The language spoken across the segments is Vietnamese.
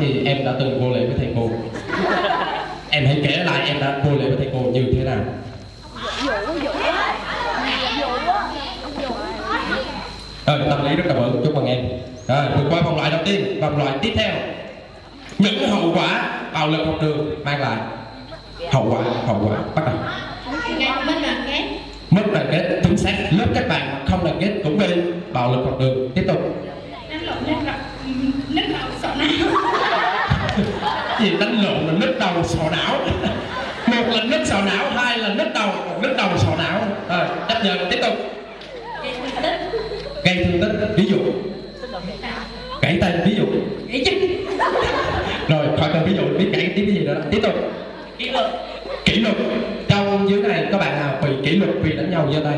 thì em đã từng vô lễ với thầy cô. Em hãy kể lại em đã vô lễ với thầy cô như thế nào. Rồi, tâm lý rất là vững chúc mừng em. Rồi, vượt qua vòng loại đầu tiên, vòng loại tiếp theo. Những hậu quả bạo lực học đường mang lại. Hậu quả hậu quả, bắt đầu. Mất đoàn kết, chính xác. Lớp các bạn không đoàn kết cũng bị bạo lực học đường. Tiếp tục Đánh lộn nứt rộng Nứt rộng sọ não gì đánh lộn là nứt đầu sọ não. Một là nứt sọ não hai là nứt đầu một nứt đầu sọ não. Rồi chấp nhận. Tiếp tục. Gây thương tích. Ví dụ. Gãy tay ví dụ. Chân. Rồi khỏi cần ví dụ biết gãy tiếp cái gì nữa. Đó. tiếp tục. Kỷ luật. Kỷ luật. Trong dưới này có bạn nào bị kỷ luật vì đánh nhau giơ tay?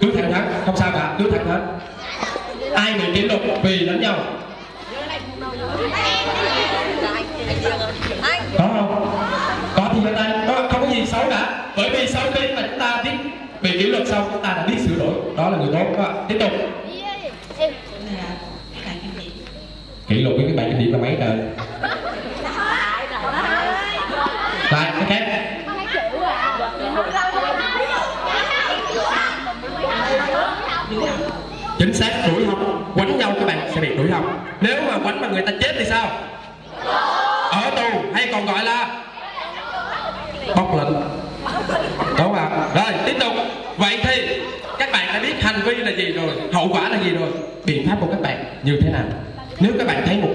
Cứ thẳng thắn không sao cả. Cứ thẳng thắn ai bị kỷ luật vì đánh nhau có không có thì giơ tay có, không có gì xấu cả. Bởi vì sau khi mà chúng ta biết bị kỷ luật xong chúng ta đã biết sửa đổi. Đó là người tốt. Đó. tiếp tục. Kỷ luật với cái bạn kinh điểm là mấy trời lại cái khác. Chính xác, đuổi học. Quánh nhau các bạn sẽ bị đuổi học nếu mà quánh mà người ta chết thì sao? Ở tù, hay còn gọi là bóc lệnh. Đúng không ạ? Rồi, tiếp tục. Vậy thì, các bạn đã biết hành vi là gì rồi, hậu quả là gì rồi? Biện pháp của các bạn như thế nào? Nếu các bạn thấy một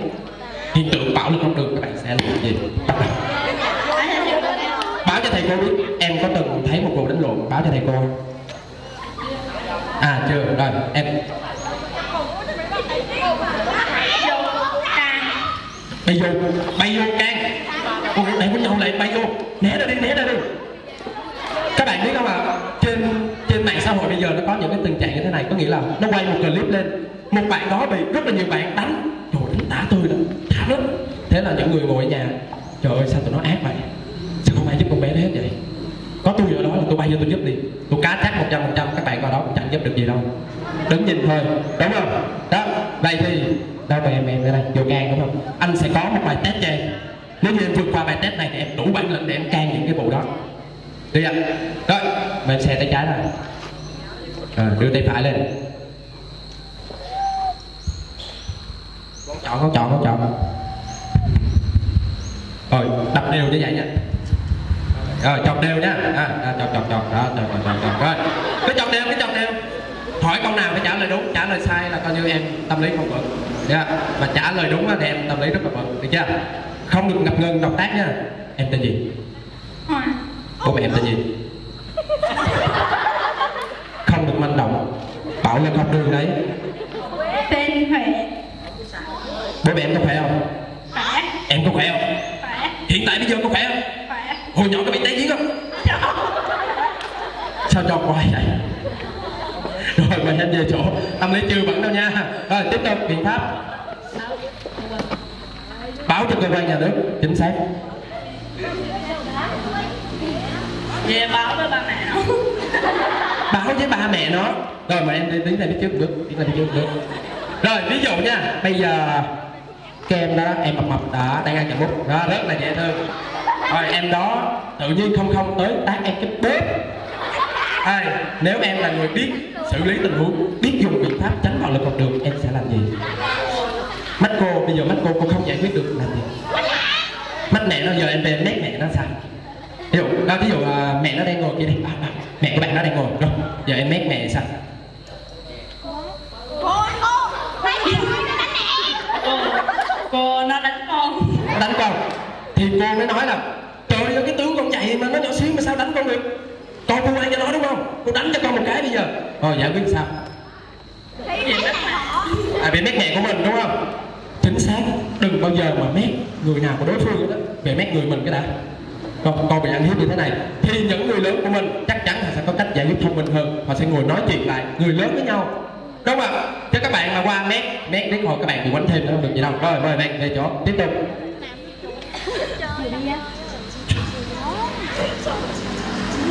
hiện tượng bạo lực học đường, các bạn sẽ làm gì? Bắt đầu. Báo cho thầy cô biết, em có từng thấy một vụ đánh lộn? Báo cho thầy cô. À chưa. Rồi, em bay vô bay vô trang. Ôi để quýnh nhau lại bay vô. Né ra đi né ra đi. Các bạn biết không ạ? Trên trên mạng xã hội bây giờ nó có những cái tình trạng như thế này. Có nghĩa là nó quay một clip lên. Một bạn đó bị rất là nhiều bạn đánh. Trời đánh tả tôi đó, thả lắm thế là những người ngồi ở nhà trời ơi sao tụi nó ác vậy? Sao không ai giúp con bé đó hết vậy? Có tôi ở đó là tôi bay vô tôi giúp đi. Tôi cá chắc một trăm phần trăm các bạn vào đó cũng chẳng giúp được gì đâu. Đứng nhìn thôi đúng không? Đó vậy thì đâu mời em em đây vô can đúng không? Anh sẽ có một bài test cho em. Nếu như em vượt qua bài test này thì em đủ bản lĩnh để em can những cái vụ đó. Được chưa rồi bên xe tay trái này à, đưa tay phải lên. Con chọn con chọn con chọn. Rồi đập đều như vậy nha. Rồi chọc đều nhá à, à, chọc chọc chọc. Đó chọn, chọc chọc chọc. Rồi cứ chọc đều cứ chọc đều. Hỏi câu nào phải trả lời đúng trả lời sai là coi như em tâm lý không vững yeah. mà trả lời đúng thì em tâm lý rất là vững được chưa? Không được ngập ngừng động tác nha. Em tên gì? Bố mẹ em tên gì? Không được manh động. Bạo lực học đường đấy. Tên Huệ. Bố mẹ em có khỏe không? Khỏe. Em có khỏe không? Khỏe. Hiện tại bây giờ có khỏe không? Khỏe. Hồi nhỏ có bị té giếng không? Sao cho quay vậy rồi mời em về chỗ tâm lý chưa vẫn đâu nha. Rồi tiếp tục biện pháp. Báo cho cơ quan nhà nước chính xác. Về báo với ba mẹ. Nó báo với ba mẹ nó. Rồi mời em đi tiến ra phía trước bước tiến ra phía trước bước. Rồi ví dụ nha bây giờ kem đó em mập mập đó đang ăn chậm bút đó rất là dễ thương. Rồi em đó tự nhiên không không tới tác em cái bếp Hai, nếu em là người biết xử lý tình huống biết dùng biện pháp tránh bạo lực học đường em sẽ làm gì? Mắt cô bây giờ mắt cô cô không giải quyết được làm gì? Mắt mẹ nó giờ em về mét mẹ nó sao ví dụ đó ví dụ à, mẹ nó đang ngồi kia đi. À, à, mẹ của bạn nó đang ngồi. Rồi giờ em mét mẹ sao? Cô Cô nó đánh con. Nó đánh con. Thì cô mới nói là trời ơi cái tướng con chạy mà nó nhỏ xíu mà sao đánh con được con cô đây cho nó đúng không? Cô đánh cho con một cái bây giờ. Rồi giải quyết sao. À bị mét mẹ của mình đúng không? Chính xác. Đừng bao giờ mà mét người nào của đối phương đó về mét người mình cái đã. Con con bị ăn hiếp như thế này. Thì những người lớn của mình chắc chắn là sẽ có cách giải quyết thông minh hơn. Họ sẽ ngồi nói chuyện lại người lớn với nhau. Đúng không ạ? Chứ các bạn mà qua mét mét đến hồi các bạn bị quánh thêm nó không được gì đâu. Rồi mời bạn về chỗ. Tiếp tục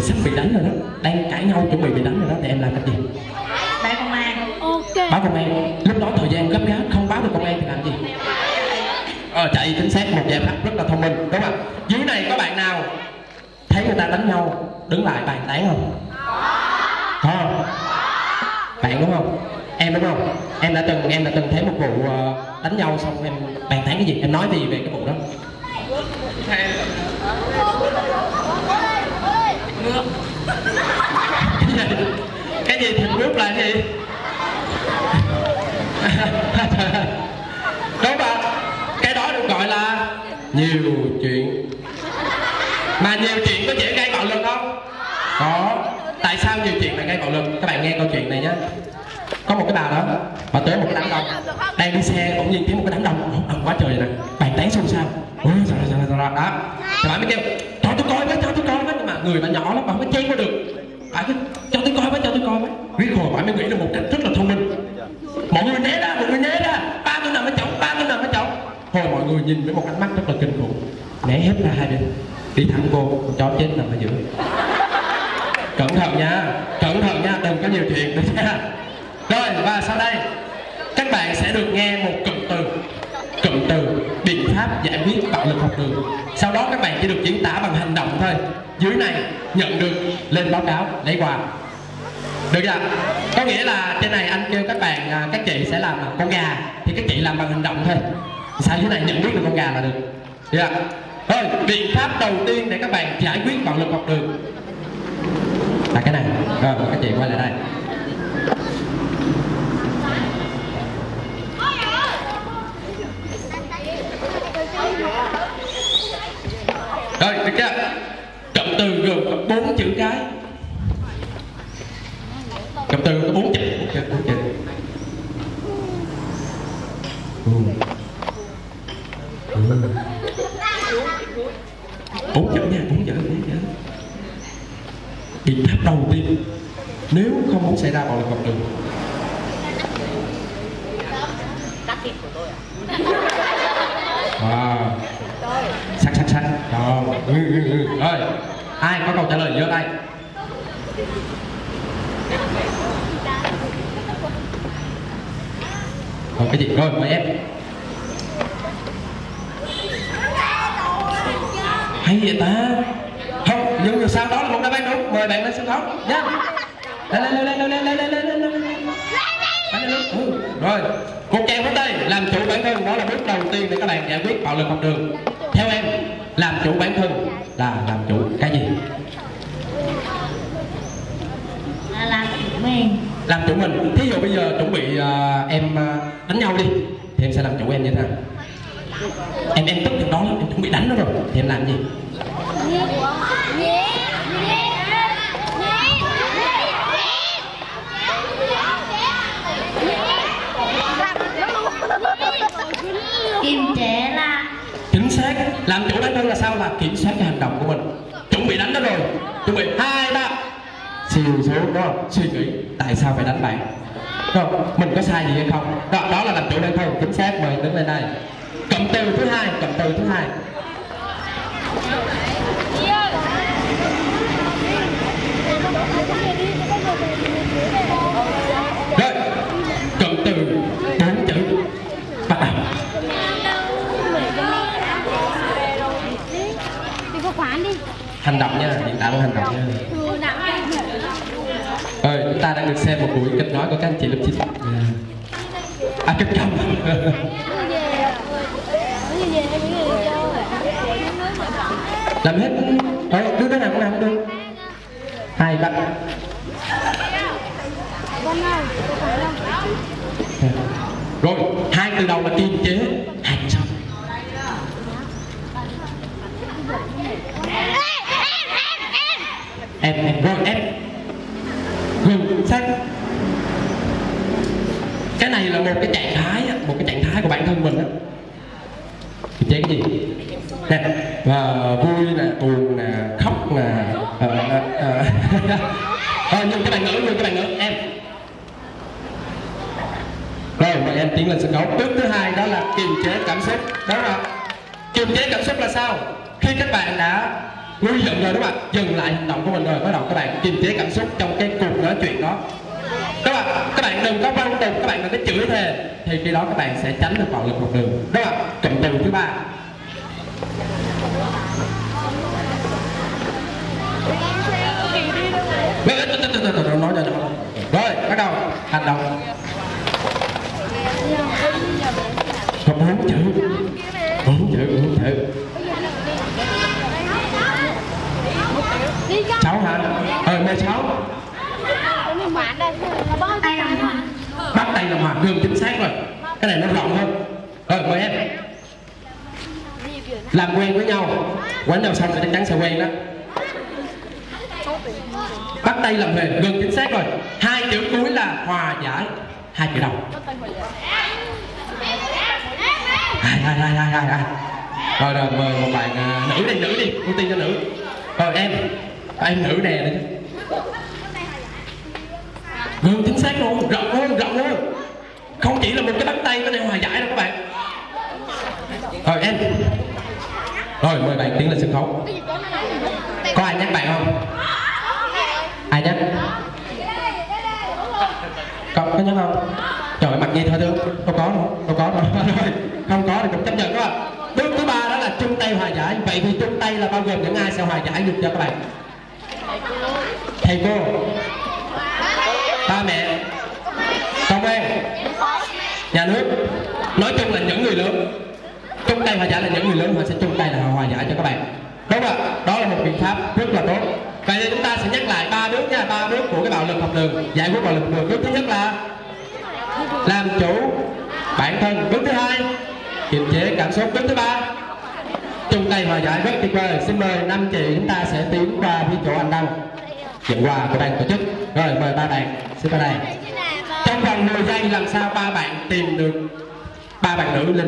bị sắp bị đánh rồi đó. Đang cãi nhau chuẩn bị bị đánh rồi đó. Thì em làm cái gì? Đây công an. Ok. Báo công an. Lúc đó thời gian gấp gáp không báo được công an thì làm gì? Ờ chạy chính xác một giải pháp rất là thông minh. Đúng không dưới này có bạn nào thấy người ta đánh nhau đứng lại bàn tán không? Có. Không bạn đúng không? Em đúng không? Em đã từng em đã từng thấy một vụ ờ, đánh nhau xong em bàn tán cái gì? Em nói gì về cái vụ đó nước. Cái gì cái gì thịt nước là gì? Đúng không? Cái đó được gọi là nhiều chuyện. Mà nhiều chuyện có dễ gây bạo lực không? Có. Tại sao nhiều chuyện lại gây bạo lực? Các bạn nghe câu chuyện này nhé có một cái bà đó, bà tới một cái đám đông. Đang đi xe, bỗng nhiên thấy một cái đám đông. Đông quá trời nè. Bàn tán xôn xao ôi sao sao sao sao? Đó. Thì bà mới kêu cho tôi coi với người mà nhỏ lắm mà không có chen qua được. Phải cứ cho tôi coi với, cho tôi coi với. Riết hồi bạn mới nghĩ được một cách rất là thông minh. Mọi người né ra, mọi người né ra. Ba tôi nằm ở chồng ba tôi nằm ở chồng hồi mọi người nhìn với một ánh mắt rất là kinh khủng. Né hết ra hai bên. Đi thẳng vô chó chết nằm ở giữa. Cẩn thận nha, cẩn thận nha, đừng có nhiều chuyện được nha. Rồi, và sau đây, các bạn sẽ được nghe một cụm từ cụm từ, biện pháp giải quyết bạo lực học đường. Sau đó các bạn chỉ được diễn tả bằng hành động thôi. Dưới này, nhận được, lên báo cáo, lấy quà. Được chưa? Có nghĩa là trên này anh kêu các bạn à, các chị sẽ làm con gà, thì các chị làm bằng hành động thôi. Sao dưới này nhận biết được con gà là được? Được chưa? Thôi biện pháp đầu tiên để các bạn giải quyết bạo lực học đường. Là cái này. Rồi, các chị quay lại đây. Rồi được cụm từ gồm có bốn chữ cái. Cụm từ có bốn chữ. Bốn chữ bốn chữ. Bốn chữ nha, bốn chữ bốn chữ. Biện pháp đầu tiên, nếu không muốn xảy ra bạo lực học đường Ừ, ừ, ừ. Rồi. Ai có câu trả lời giơ tay. Rồi cái gì? Rồi mời em. Hay vậy ta? Không, nhưng mà sau đó là một đáp án đúng. Mời bạn lên sân khấu. Nha. Lên lên lên lên lên lên lên lên lên lên lên. Lên lên lên. Ừ. Rồi, lên lên lên lên làm chủ bản thân đó là bước đầu tiên để các bạn giải quyết bạo lực học đường. Chủ bản thân là làm chủ cái gì? Là làm chủ mình Làm chủ mình. Thí dụ bây giờ chuẩn bị à, em à, đánh nhau đi, thì em sẽ làm chủ em như thế nào? Em em tức giận đó em chuẩn bị đánh nó rồi, thì em làm gì? Kiềm chế là Chính xác. Làm chủ thân là kiểm soát cái hành động của mình. Chuẩn bị đánh nó rồi, chuẩn bị hai ba. Siêu xuống đó suy nghĩ tại sao phải đánh bạn? Rồi mình có sai gì hay không? Đó, đó là làm chủ đơn thân chính xác mời đứng lên đây. Cụm từ thứ hai cụm từ thứ hai rồi cụm từ bốn chữ bắt đầu đi có khoản đi hành động nha hiện tại bằng hành động nha Rồi, chúng ta đang được xem một buổi kịch nói của các anh chị lớp 9 À, kịch câm Làm hết. Ờ, đưa cái nào cũng làm được. Hai, ba không? Rồi, hai từ đầu là kiềm chế Hai từ sau Em, em, rồi em. Ngừng, Cái này là một cái trạng thái Một cái trạng thái của bản thân mình á. Kiềm chế gì? Nè, và vui nè, buồn nè, khóc nè ờ, ờ, ờ. nhưng cái bạn ngữ, nhưng cái bạn ngữ, em. Rồi, mời em tiến lên sân khấu. Bước thứ hai đó là kiềm chế cảm xúc. Đúng không kiềm chế cảm xúc là sao? Khi các bạn đã nguy hiểm rồi đúng không ạ dừng lại hành động của mình rồi. Bắt đầu các bạn kiềm chế cảm xúc trong cái cuộc nói chuyện đó. Các bạn các bạn đừng có văng tục. Các bạn đừng có chửi thề. Thì khi đó các bạn sẽ tránh được bạo lực học đường. Đúng không ạ cụm từ thứ ba. Rồi, bắt đầu. Hành động. Không muốn chữ. Muốn chữ, muốn chữ. đi cho Cháu hả? Ờ, mời cháu. mình bán đây là bao Tay làm hòa. Bắt tay làm hòa, gương chính xác rồi. Cái này nó rộng hơn. Rồi, mời em. Làm quen với nhau. Quánh đầu xong thì chắc chắn sẽ quen đó. Bắt tay làm huề, gương chính xác rồi. Hai chữ cuối là hòa giải. Hai chữ đầu. hai hai hai hai hai hai rồi rồi mời một bạn uh, nữ đi nữ đi ưu tiên cho nữ rồi em em nữ nè đi gương chính xác luôn rộng luôn rộng luôn không chỉ là một cái bắt tay có thể hòa giải đâu các bạn. Rồi em. Rồi, mời bạn tiến lên sân khấu. Có ai nhắc bạn không? Ai nhắc? Có có nhắc không? Trời, mặt gì thôi thương không có đâu, không có đâu. Rồi không có thì cũng chấp nhận đó bước thứ ba đó là chung tay hòa giải. Vậy thì chung tay là bao gồm những ai sẽ hòa giải được cho các bạn? Thầy cô. Ba mẹ nhà nước, nói chung là những người lớn, chung tay hòa giải là những người lớn, họ sẽ chung tay là hòa giải cho các bạn. Đúng không ạ? Đó là một biện pháp rất là tốt. Vậy thì chúng ta sẽ nhắc lại ba bước nha, ba bước của cái bạo lực học đường, giải quyết bạo lực học đường. Bước thứ nhất là làm chủ bản thân. Bước thứ hai, kiềm chế cảm xúc. Bước thứ ba, chung tay hòa giải rất tuyệt vời. Xin mời năm chị chúng ta sẽ tiến qua phía chỗ anh đăng. Nhận quà của ban tổ chức. Rồi, mời ba bạn. Xin ba đây trong vòng 10 giây làm sao ba bạn tìm được ba bạn nữ lên